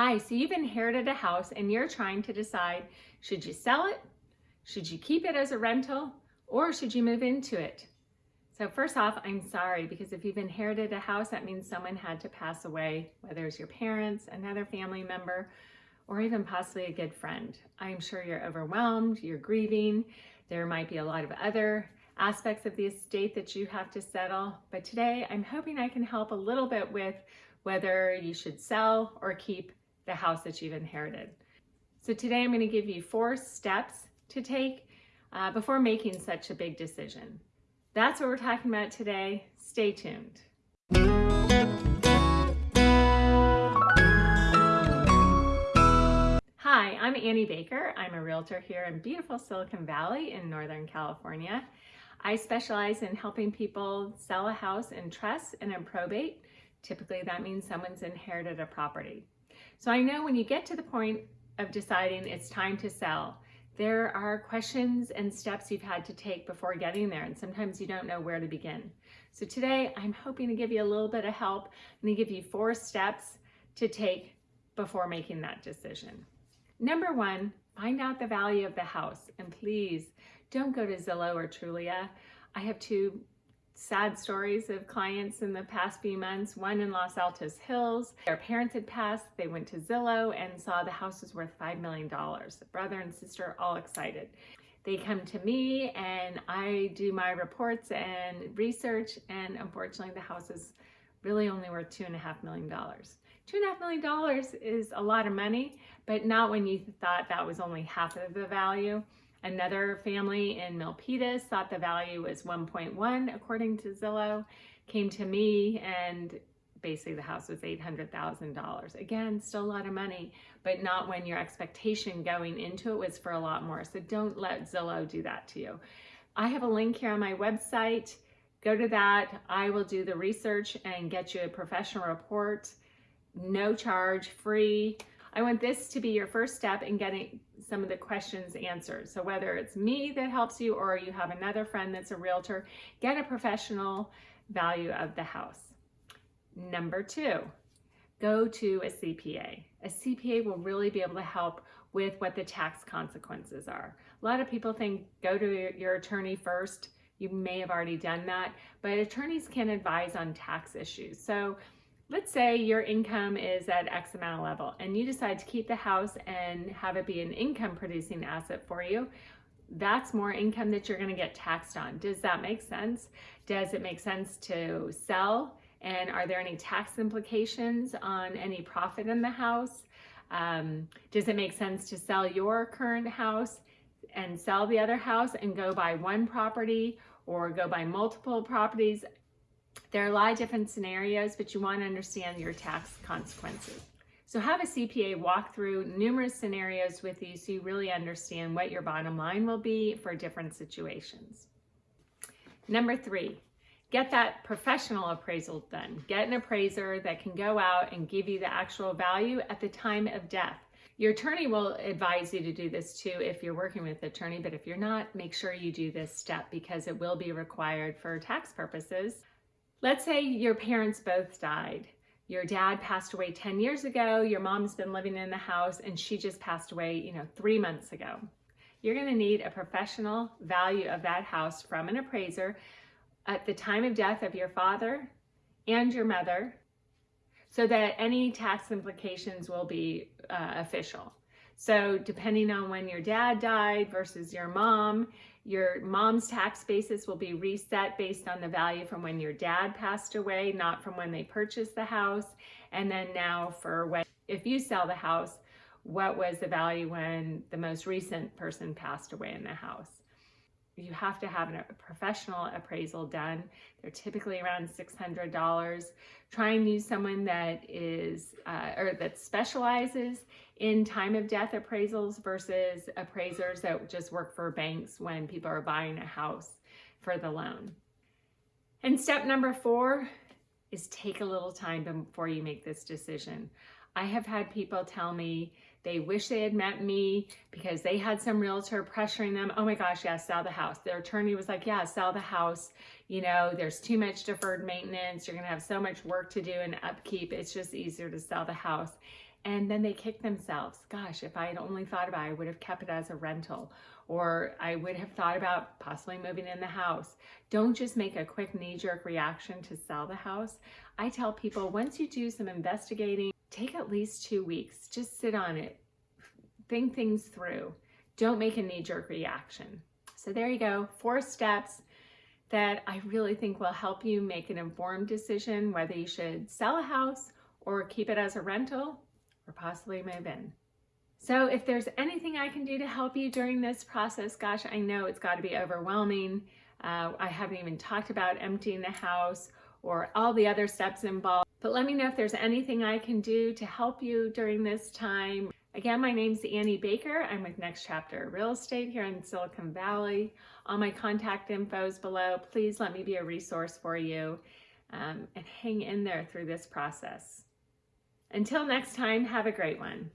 Hi, so you've inherited a house and you're trying to decide, should you sell it? Should you keep it as a rental? Or should you move into it? So first off, I'm sorry because if you've inherited a house, that means someone had to pass away, whether it's your parents, another family member, or even possibly a good friend. I'm sure you're overwhelmed, you're grieving. There might be a lot of other aspects of the estate that you have to settle. But today I'm hoping I can help a little bit with whether you should sell or keep the house that you've inherited. So today I'm going to give you four steps to take uh, before making such a big decision. That's what we're talking about today. Stay tuned. Hi, I'm Annie Baker. I'm a realtor here in beautiful Silicon Valley in Northern California. I specialize in helping people sell a house in trust and in probate. Typically that means someone's inherited a property. So I know when you get to the point of deciding it's time to sell, there are questions and steps you've had to take before getting there, and sometimes you don't know where to begin. So today, I'm hoping to give you a little bit of help. Gonna give you four steps to take before making that decision. Number one, find out the value of the house, and please don't go to Zillow or Trulia. I have two sad stories of clients in the past few months. One in Los Altos Hills. Their parents had passed. They went to Zillow and saw the house was worth $5 million. The brother and sister all excited. They come to me and I do my reports and research and unfortunately the house is really only worth two and a half million dollars. Two and a half million dollars is a lot of money, but not when you thought that was only half of the value. Another family in Milpitas thought the value was 1.1 according to Zillow, came to me and basically the house was $800,000. Again, still a lot of money, but not when your expectation going into it was for a lot more. So don't let Zillow do that to you. I have a link here on my website. Go to that. I will do the research and get you a professional report. No charge, free. I want this to be your first step in getting some of the questions answered. So whether it's me that helps you or you have another friend that's a realtor, get a professional value of the house. Number two, go to a CPA. A CPA will really be able to help with what the tax consequences are. A lot of people think go to your attorney first. You may have already done that, but attorneys can advise on tax issues. So let's say your income is at X amount of level and you decide to keep the house and have it be an income producing asset for you, that's more income that you're going to get taxed on. Does that make sense? Does it make sense to sell? And are there any tax implications on any profit in the house? Um, does it make sense to sell your current house and sell the other house and go buy one property or go buy multiple properties? There are a lot of different scenarios, but you want to understand your tax consequences. So have a CPA walk through numerous scenarios with you so you really understand what your bottom line will be for different situations. Number three, get that professional appraisal done. Get an appraiser that can go out and give you the actual value at the time of death. Your attorney will advise you to do this too if you're working with an attorney, but if you're not, make sure you do this step because it will be required for tax purposes. Let's say your parents both died. Your dad passed away 10 years ago, your mom's been living in the house and she just passed away, you know, three months ago. You're gonna need a professional value of that house from an appraiser at the time of death of your father and your mother so that any tax implications will be uh, official. So depending on when your dad died versus your mom, your mom's tax basis will be reset based on the value from when your dad passed away, not from when they purchased the house. And then now for when, if you sell the house, what was the value when the most recent person passed away in the house? You have to have a professional appraisal done. They're typically around $600. Try and use someone that is, uh, or that specializes in time of death appraisals versus appraisers that just work for banks when people are buying a house for the loan. And step number four is take a little time before you make this decision. I have had people tell me they wish they had met me because they had some realtor pressuring them. Oh my gosh, yeah, sell the house. Their attorney was like, yeah, sell the house. You know, there's too much deferred maintenance. You're to have so much work to do and upkeep. It's just easier to sell the house. and then they kick themselves. Gosh, if I had only thought about it, I would have kept it as a rental, or I would have thought about possibly moving in the house. Don't just make a quick knee jerk reaction to sell the house. I tell people once you do some investigating, take at least two weeks. Just sit on it, think things through. Don't make a knee jerk reaction. So there you go, four steps that I really think will help you make an informed decision whether you should sell a house or keep it as a rental or possibly move in. So if there's anything I can do to help you during this process, gosh, I know it's got to be overwhelming. Uh, I haven't even talked about emptying the house or all the other steps involved. But let me know if there's anything I can do to help you during this time. Again, my name's Annie Baker. I'm with Next Chapter Real Estate here in Silicon Valley. All my contact info is below. Please let me be a resource for you um, and hang in there through this process. Until next time, have a great one.